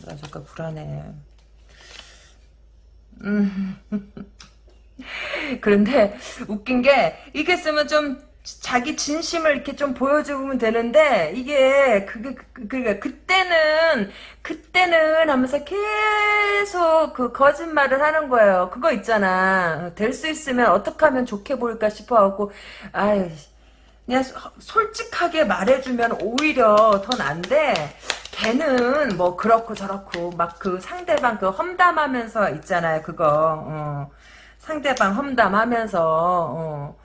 받아줄까 불안해. 음. 그런데 웃긴 게 이게 쓰면 좀 자기 진심을 이렇게 좀 보여주면 되는데 이게 그게 그러니까 그때는 그때는 하면서 계속 그 거짓말을 하는 거예요. 그거 있잖아. 될 수 있으면 어떻게 하면 좋게 보일까 싶어 갖고 아유 그냥 솔직하게 말해주면 오히려 더 난데 걔는 뭐 그렇고 저렇고 막 그 상대방 그 험담하면서 있잖아요. 그거 어. 상대방 험담하면서 어.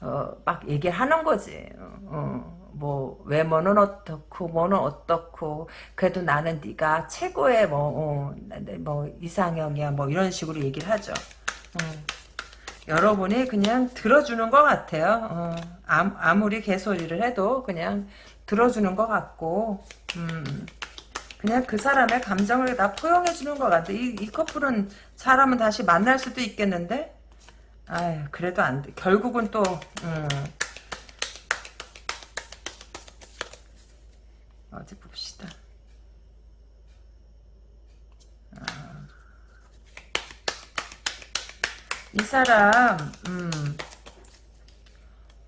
어, 막 얘기하는 거지. 어, 뭐 외모는 어떻고 뭐는 어떻고 그래도 나는 네가 최고의 뭐, 어, 뭐 이상형이야 뭐 이런 식으로 얘기를 하죠. 어. 여러분이 그냥 들어주는 것 같아요. 어, 아무리 개소리를 해도 그냥 들어주는 것 같고 음, 그냥 그 사람의 감정을 다 포용해 주는 것 같아. 이, 이 커플은 사람은 다시 만날 수도 있겠는데 아유 그래도 안 돼. 결국은 또 음. 어디 봅시다. 아. 이 사람 음.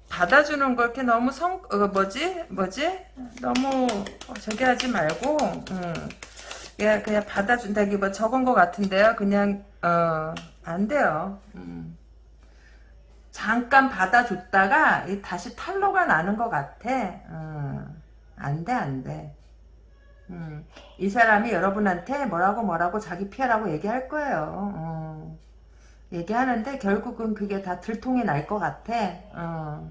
받아주는 거 이렇게 너무 성 어, 뭐지 뭐지 너무 저기 하지 말고 음. 그냥, 그냥 받아준다기보다 적은 것 같은데요. 그냥, 어, 안 돼요. 음. 잠깐 받아줬다가 다시 탈로가 나는 것 같아. 어, 안 돼, 안 돼. 음, 이 사람이 여러분한테 뭐라고 뭐라고 자기 피하라고 얘기할 거예요. 어. 얘기하는데 결국은 그게 다 들통이 날 것 같아. 어.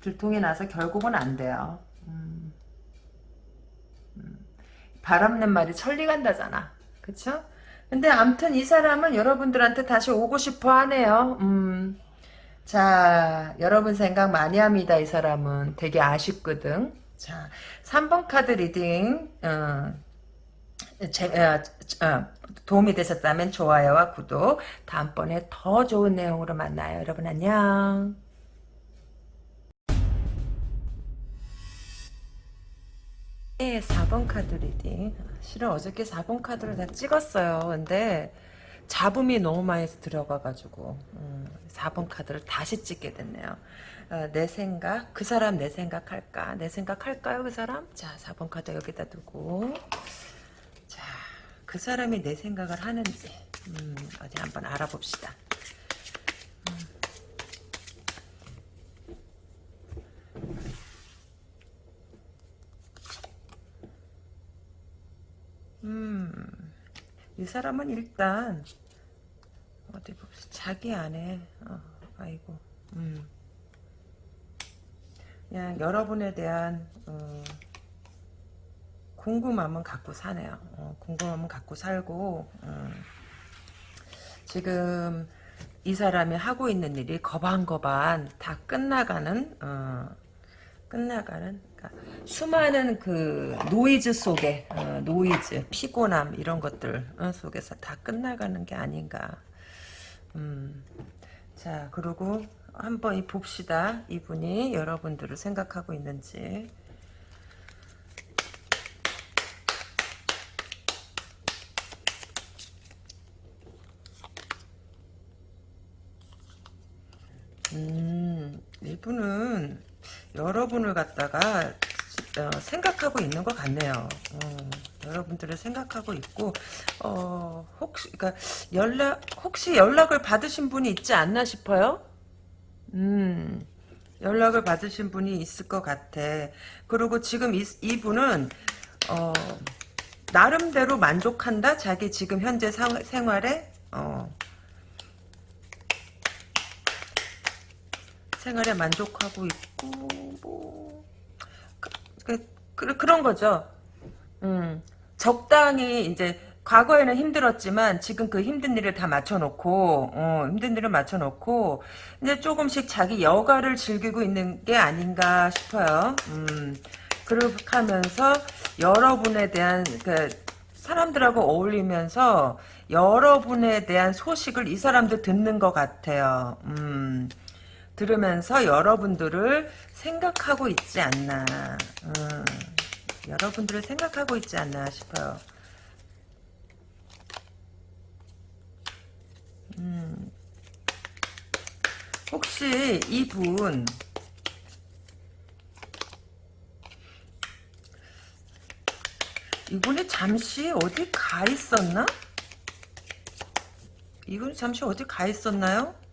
들통이 나서 결국은 안 돼요. 음. 음. 발 없는 말이 천리 간다잖아. 그쵸? 근데 암튼 이 사람은 여러분들한테 다시 오고 싶어 하네요. 음. 자, 여러분 생각 많이 합니다. 이 사람은 되게 아쉽거든. 자, 3번 카드 reading 어, 제, 어, 어, 도움이 되셨다면 좋아요와 구독 다음번에 더 좋은 내용으로 만나요. 여러분 안녕. 네, 4번 카드 reading. 실은 어저께 4번 카드를 다 찍었어요. 근데 잡음이 너무 많이 들어가가지고 음, 4번 카드를 다시 찍게 됐네요. 어, 내 생각, 그 사람 내 생각 할까? 내 생각 할까요, 그 사람? 자, 4번 카드 여기다 두고 자, 그 사람이 내 생각을 하는지 음, 어디 한번 알아봅시다. 음, 이 사람은 일단 어디 봅시다. 자기 안에 어, 아이고 음. 그냥 여러분에 대한 어, 궁금함은 갖고 사네요. 어, 궁금함은 갖고 살고 음. 지금 이 사람이 하고 있는 일이 거반거반 다 끝나가는 어, 끝나가는 그러니까 수많은 그 노이즈 속에 어, 노이즈 피곤함 이런 것들 어, 속에서 다 끝나가는 게 아닌가. 음, 자 그리고 한번 봅시다. 이분이 여러분들을 생각하고 있는지. 음, 이분은 여러분을 갖다가 어, 생각하고 있는 것 같네요. 어, 여러분들을 생각하고 있고 어, 혹시 그러니까 연락 혹시 연락을 받으신 분이 있지 않나 싶어요. 음. 연락을 받으신 분이 있을 것 같아. 그리고 지금 이, 이분은 어, 나름대로 만족한다. 자기 지금 현재 상, 생활에 어, 생활에 만족하고 있고 뭐 그, 그, 그, 그런 거죠. 음, 적당히 이제 과거에는 힘들었지만 지금 그 힘든 일을 다 맞춰놓고 어, 힘든 일을 맞춰놓고 이제 조금씩 자기 여가를 즐기고 있는 게 아닌가 싶어요. 음, 그렇게 하면서 여러분에 대한 그 사람들하고 어울리면서 여러분에 대한 소식을 이 사람도 듣는 것 같아요. 음, 들으면서 여러분들을 생각하고 있지 않나. 음, 여러분들을 생각하고 있지 않나 싶어요. 음, 혹시 이분 이분이 잠시 어디 가 있었나? 이분이 잠시 어디 가 있었나요?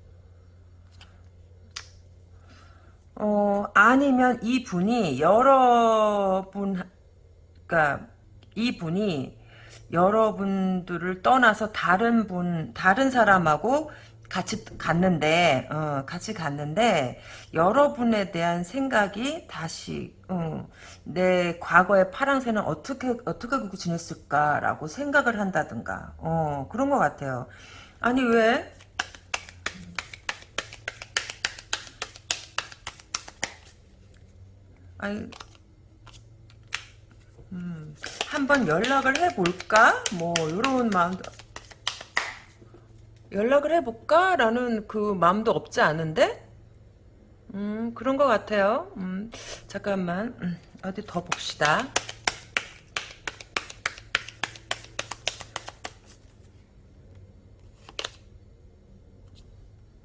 어, 아니면 이분이 여러분, 그니까, 이분이 여러분들을 떠나서 다른 분, 다른 사람하고 같이 갔는데, 어, 같이 갔는데, 여러분에 대한 생각이 다시, 어, 내 과거의 파랑새는 어떻게, 어떻게 지냈을까라고 생각을 한다든가, 어, 그런 것 같아요. 아니, 왜? 아니, 음, 한번 연락을 해볼까? 뭐, 이런 마음도, 연락을 해볼까? 라는 그 마음도 없지 않은데? 음, 그런 것 같아요. 음, 잠깐만, 음, 어디 더 봅시다.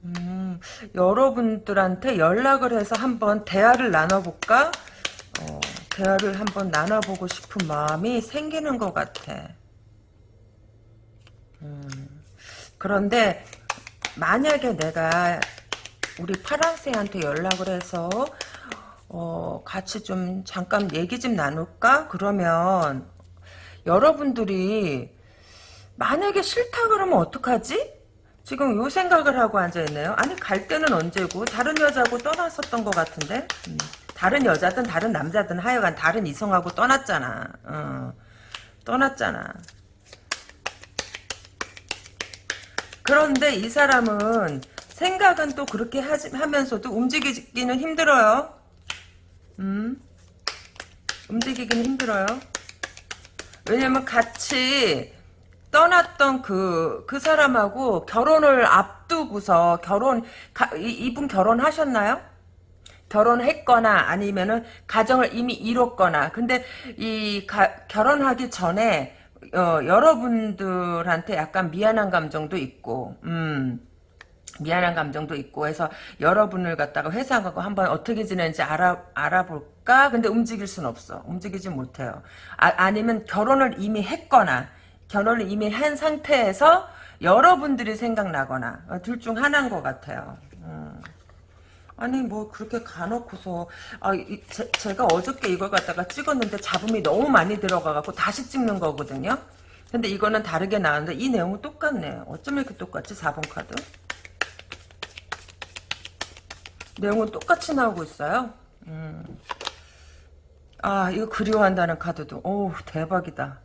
음, 여러분들한테 연락을 해서 한번 대화를 나눠볼까? 어, 대화를 한번 나눠보고 싶은 마음이 생기는 것 같아. 그런데 만약에 내가 우리 파랑새한테 연락을 해서 어, 같이 좀 잠깐 얘기 좀 나눌까? 그러면 여러분들이 만약에 싫다 그러면 어떡하지? 지금 요 생각을 하고 앉아있네요. 아니 갈 때는 언제고 다른 여자하고 떠났었던 것 같은데 음, 다른 여자든 다른 남자든 하여간 다른 이성하고 떠났잖아. 어, 떠났잖아. 그런데 이 사람은 생각은 또 그렇게 하지, 하면서도 움직이기는 힘들어요. 음, 움직이기는 힘들어요. 왜냐면 같이 떠났던 그, 그 사람하고 결혼을 앞두고서 결혼, 가, 이, 이분 결혼하셨나요? 결혼했거나 아니면은 가정을 이미 이뤘거나 근데 이 가, 결혼하기 전에 어, 여러분들한테 약간 미안한 감정도 있고 음 미안한 감정도 있고 해서 여러분을 갖다가 회사 가고 한번 어떻게 지내는지 알아, 알아볼까? 근데 움직일 순 없어. 움직이지 못해요. 아, 니면 결혼을 이미 했거나 결혼을 이미 한 상태에서 여러분들이 생각나거나 어, 둘중 하나인 것 같아요. 음. 아니 뭐 그렇게 가놓고서 아, 이, 제, 가 어저께 이걸 갖다가 찍었는데 잡음이 너무 많이 들어가갖고 다시 찍는 거거든요. 근데 이거는 다르게 나왔는데 이 내용은 똑같네. 어쩜 이렇게 똑같지 4번 카드? 내용은 똑같이 나오고 있어요. 음. 아 이거 그리워한다는 카드도 오 대박이다.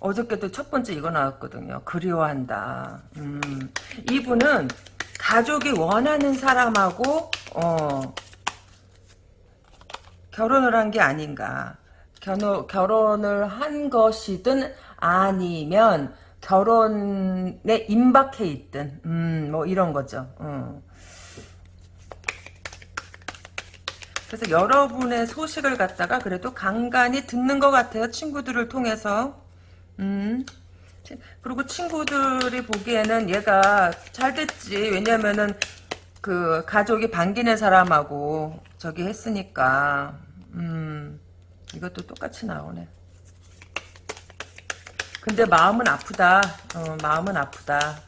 어저께도 첫 번째 이거 나왔거든요. 그리워한다. 음. 이분은 가족이 원하는 사람하고 어, 결혼을 한 게 아닌가. 결혼, 결혼을 한 것이든 아니면 결혼에 임박해 있든 음, 뭐 이런 거죠. 음. 그래서 여러분의 소식을 갖다가 그래도 간간히 듣는 것 같아요. 친구들을 통해서. 음. 그리고 친구들이 보기에는 얘가 잘 됐지. 왜냐면은 그 가족이 반기는 사람하고 저기 했으니까. 음. 이것도 똑같이 나오네. 근데 마음은 아프다. 어, 마음은 아프다.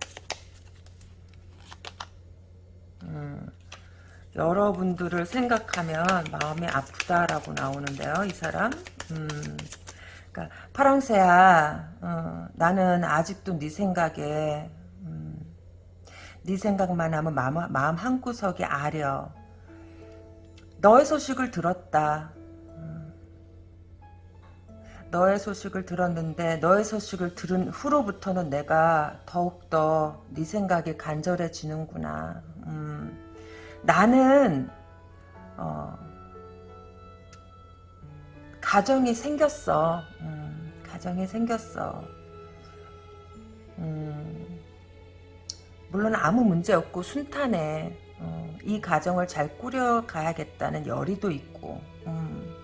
음. 여러분들을 생각하면 마음이 아프다라고 나오는데요. 이 사람. 음. 그러니까 파랑새야. 어, 나는 아직도 네 생각에 음, 네 생각만 하면 마음, 마음 한구석이 아려. 너의 소식을 들었다. 음. 너의 소식을 들었는데 너의 소식을 들은 후로부터는 내가 더욱더 네 생각이 간절해지는구나. 음. 나는 어, 가정이 생겼어. 음, 가정이 생겼어. 음, 물론 아무 문제 없고 순탄해. 어, 이 가정을 잘 꾸려가야겠다는 열의도 있고. 음,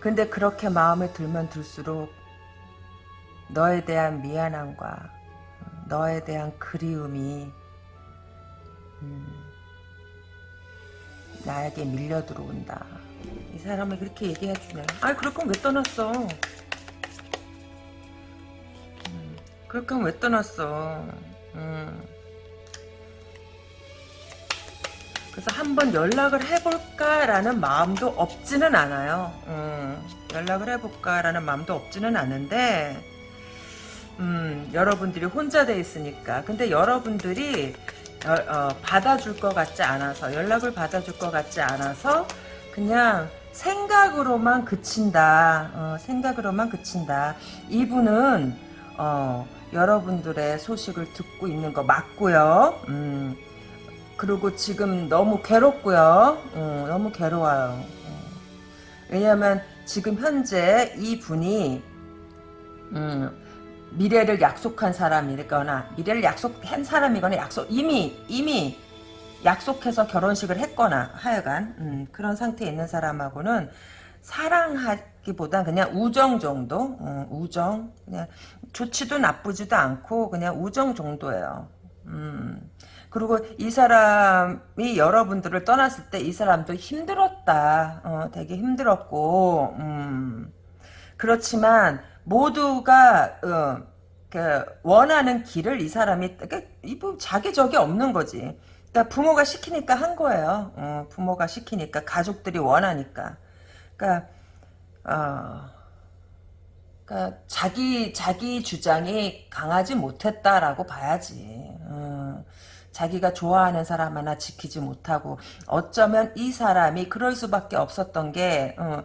근데 그렇게 마음에 들면 들수록 너에 대한 미안함과 너에 대한 그리움이 음, 나에게 밀려 들어온다. 이 사람이 그렇게 얘기해 주네. 아이 그럴 거면 왜 떠났어? 음, 그럴 거면 왜 떠났어? 음. 그래서 한번 연락을 해볼까라는 마음도 없지는 않아요. 음, 연락을 해볼까라는 마음도 없지는 않은데 음, 여러분들이 혼자 돼 있으니까. 근데 여러분들이 어, 어, 받아줄 것 같지 않아서 연락을 받아줄 것 같지 않아서 그냥 생각으로만 그친다. 어, 생각으로만 그친다. 이분은 어, 여러분들의 소식을 듣고 있는 거 맞고요. 음, 그리고 지금 너무 괴롭고요. 음, 너무 괴로워요. 음. 왜냐하면 지금 현재 이 분이 음, 미래를 약속한 사람이거나 미래를 약속한 사람이거나 약속 이미 이미 약속해서 결혼식을 했거나 하여간 음, 그런 상태에 있는 사람하고는 사랑하기보단 그냥 우정 정도 음, 우정 그냥 좋지도 나쁘지도 않고 그냥 우정 정도예요. 음, 그리고 이 사람이 여러분들을 떠났을 때 이 사람도 힘들었다. 어, 되게 힘들었고 음, 그렇지만 모두가 어, 그 원하는 길을 이 사람이 그러니까 이뭐 자기 적이 없는 거지. 그러니까 부모가 시키니까 한 거예요. 어, 부모가 시키니까 가족들이 원하니까. 그러니까 어, 그러니까 자기 자기 주장이 강하지 못했다라고 봐야지. 어, 자기가 좋아하는 사람 하나 지키지 못하고 어쩌면 이 사람이 그럴 수밖에 없었던 게 어,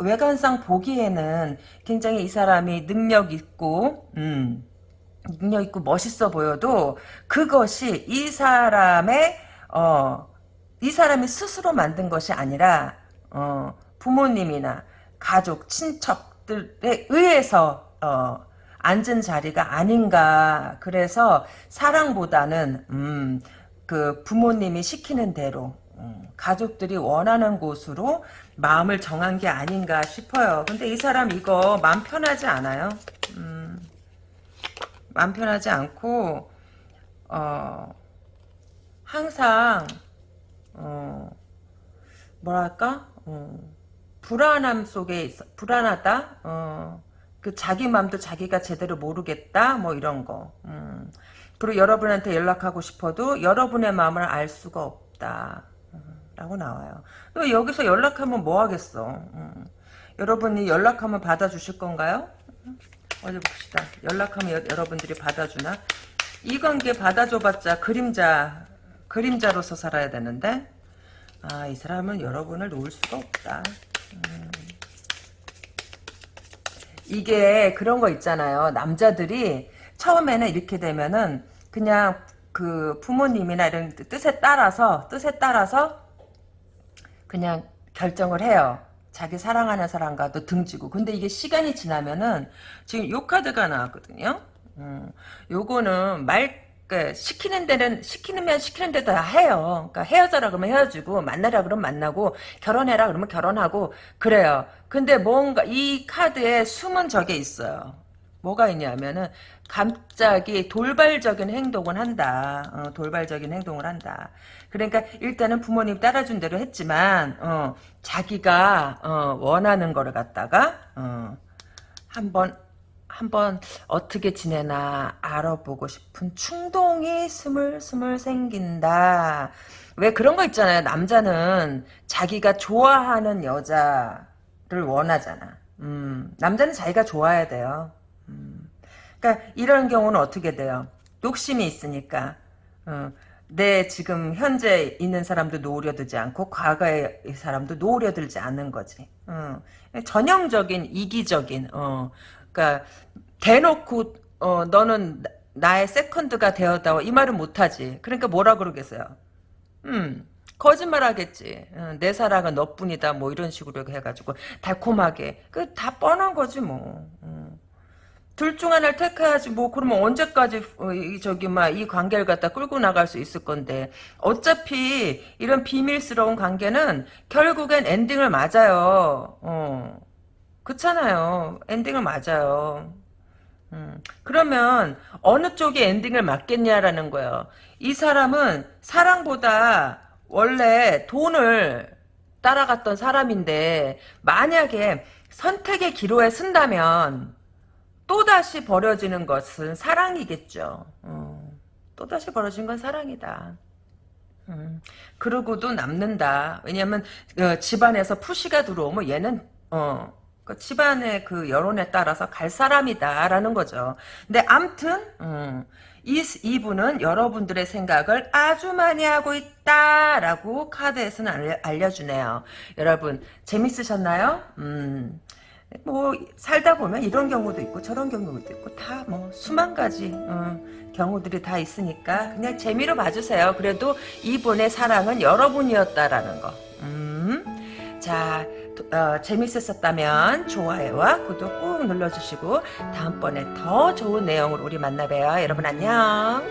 외관상 보기에는 굉장히 이 사람이 능력 있고 음, 능력 있고 멋있어 보여도 그것이 이 사람의 어, 이 사람이 스스로 만든 것이 아니라 어, 부모님이나 가족, 친척들에 의해서 어, 앉은 자리가 아닌가. 그래서 사랑보다는 음, 그 부모님이 시키는 대로 음, 가족들이 원하는 곳으로 마음을 정한 게 아닌가 싶어요. 근데 이 사람 이거 마음 편하지 않아요. 음, 마음 편하지 않고 어, 항상 어, 뭐랄까? 어, 불안함 속에 있어 불안하다? 어, 그 자기 마음도 자기가 제대로 모르겠다? 뭐 이런 거. 음. 그리고 여러분한테 연락하고 싶어도 여러분의 마음을 알 수가 없다. 음, 라고 나와요. 또 여기서 연락하면 뭐 하겠어? 음. 여러분이 연락하면 받아주실 건가요? 음. 어디 봅시다 연락하면 여, 여러분들이 받아주나 이 관계 받아줘봤자 그림자 그림자로서 살아야 되는데 아 이 사람은 여러분을 놓을 수가 없다 음. 이게 그런 거 있잖아요. 남자들이 처음에는 이렇게 되면은 그냥 그 부모님이나 이런 뜻에 따라서 뜻에 따라서 그냥 결정을 해요. 자기 사랑하는 사람과도 등지고. 근데 이게 시간이 지나면은 지금 요 카드가 나왔거든요. 음, 요거는 말그 시키는 데는 시키면 시키는 데다 해요. 그러니까 헤어져라 그러면 헤어지고 만나라 그러면 만나고 결혼해라 그러면 결혼하고 그래요. 근데 뭔가 이 카드에 숨은 적이 있어요. 뭐가 있냐면은 갑자기 돌발적인 행동을 한다. 어, 돌발적인 행동을 한다. 그러니까 일단은 부모님 따라준 대로 했지만 어, 자기가 어, 원하는 거를 갖다가 어, 한번 한번 어떻게 지내나 알아보고 싶은 충동이 스물스물 생긴다. 왜 그런 거 있잖아요. 남자는 자기가 좋아하는 여자를 원하잖아. 음, 남자는 자기가 좋아야 돼요. 음, 그러니까 이런 경우는 어떻게 돼요? 욕심이 있으니까 어, 내 지금 현재 있는 사람도 노려들지 않고 과거의 사람도 노려들지 않는 거지. 어, 전형적인 이기적인 어, 그러니까 대놓고 어, 너는 나의 세컨드가 되었다고 이 말은 못하지. 그러니까 뭐라 그러겠어요. 음 거짓말 하겠지. 어, 내 사랑은 너뿐이다. 뭐 이런 식으로 해가지고 달콤하게 그 다 뻔한 거지 뭐. 음. 둘 중 하나를 택해야지 뭐 그러면 언제까지 어, 이, 저기 막 이 관계를 갖다 끌고 나갈 수 있을 건데 어차피 이런 비밀스러운 관계는 결국엔 엔딩을 맞아요. 어. 그렇잖아요. 엔딩을 맞아요. 음, 그러면 어느 쪽이 엔딩을 맞겠냐라는 거예요. 이 사람은 사랑보다 원래 돈을 따라갔던 사람인데 만약에 선택의 기로에 쓴다면 또다시 벌어지는 것은 사랑이겠죠. 어, 또다시 벌어진 건 사랑이다. 음, 그러고도 남는다. 왜냐면 어, 집안에서 푸시가 들어오면 얘는 어, 그 집안의 그 여론에 따라서 갈 사람이다라는 거죠. 근데 암튼 음, 이, 이분은 여러분들의 생각을 아주 많이 하고 있다라고 카드에서는 알려, 주네요 여러분 재밌으셨나요? 음, 뭐 살다 보면 이런 경우도 있고 저런 경우도 있고 다 뭐 수만 가지 음, 경우들이 다 있으니까 그냥 재미로 봐주세요. 그래도 이분의 사랑은 여러분이었다라는 거. 음, 자. 어, 재밌었다면 좋아요와 구독 꾹 눌러주시고 다음번에 더 좋은 내용으로 우리 만나봬요. 여러분 안녕.